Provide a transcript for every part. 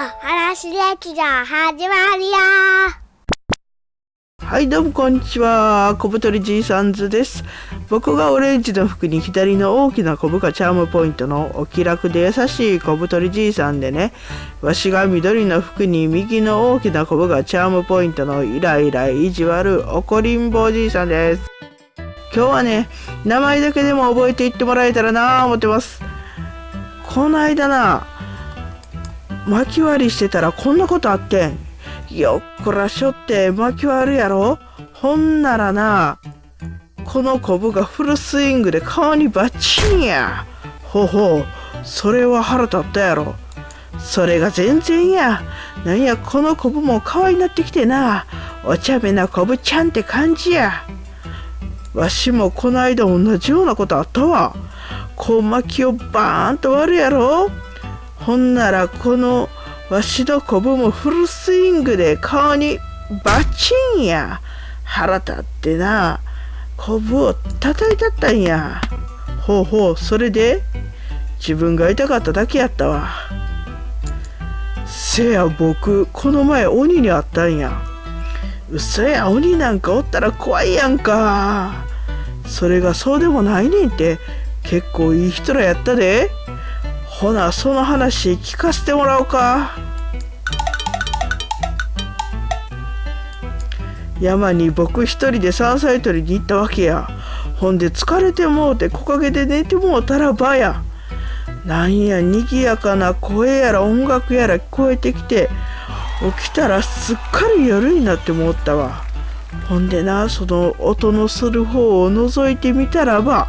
話劇場始まるよ。はいどうもこんにちは。小太りじいさんズです。僕がオレンジの服に左の大きなコブがチャームポイントのお気楽で優しい小太りじいさんでね。わしが緑の服に右の大きなコブがチャームポイントのイライラ意地悪怒りんぼじいさんです。今日はね名前だけでも覚えていってもらえたらなぁ思ってます。この間な巻き割りしてたらこんなことあってん。よっこらしょって巻き割るやろ？ほんならな、このコブがフルスイングで顔にバッチンや。ほほう、それは腹立ったやろ。それが全然や。なんや、このコブも可愛いなってきてな。お茶目なコブちゃんって感じや。わしもこの間同じようなことあったわ。こう巻きをバーンと割るやろ？ほんならこのわしのコブもフルスイングで顔にバチンや。腹立ってな。コブを叩いたったんや。ほうほう。それで自分が痛かっただけやったわ。せや僕この前鬼に会ったんや。嘘や鬼なんかおったら怖いやんか。それがそうでもないねんって。結構いい人らやったで。ほなその話聞かせてもらおうか。山に僕一人で山菜採りに行ったわけや。ほんで疲れてもうて木陰で寝てもうたらばや。なんやにぎやかな声やら音楽やら聞こえてきて起きたらすっかり夜になってもったわ。ほんでなその音のする方を覗いてみたらば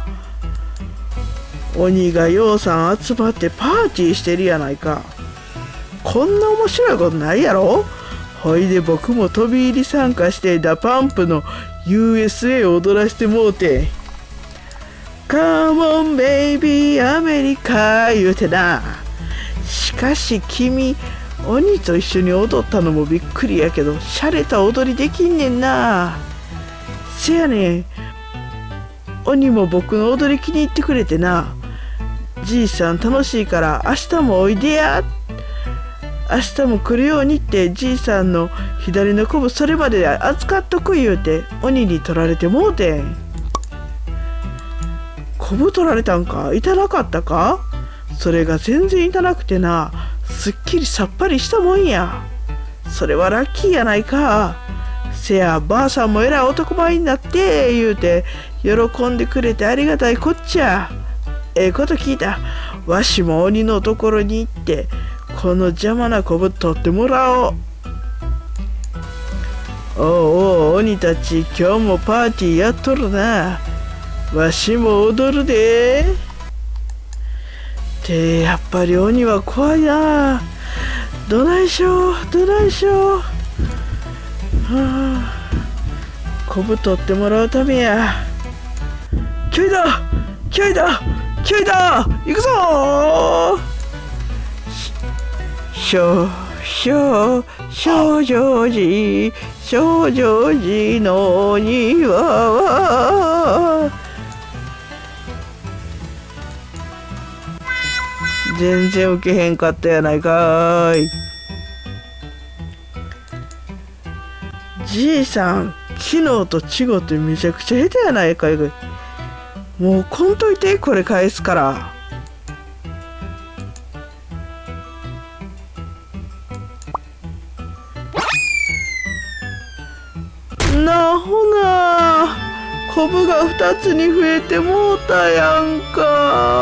鬼がようさん集まってパーティーしてるやないか。こんな面白いことないやろ？ほいで僕も飛び入り参加して DA PUMP の USA を踊らせてもうて「 C'mon baby America」言うてな。しかし君鬼と一緒に踊ったのもびっくりやけど洒落た踊りできんねんな。せやねん。鬼も僕の踊り気に入ってくれてな。じいさん楽しいから明日もおいでや。明日も来るようにってじいさんの左のこぶそれまで扱っとく言うて鬼に取られてもうてん。こぶ取られたんか？痛なかったか？それが全然痛なくてな。すっきりさっぱりしたもんや。それはラッキーやないか。せやばあさんもえらい男前になって言うて喜んでくれてありがたいこっちゃ。ええこと聞いた。わしも鬼のところに行って、この邪魔なこぶ取ってもらおう。おうおう、鬼たち、今日もパーティーやっとるな。わしも踊るで。ってやっぱり鬼は怖いな。どないしょ、どないしょう。はあ、こぶ取ってもらうためや。キョイだキョイだ気合いだ行くぞしょしょ少女寺少女寺の庭は全然受けへんかったやないかいじいさん昨日と違ってめちゃくちゃ下手やないかいもうこんといてこれ返すから。なほなコブが2つに増えてもうたやんか。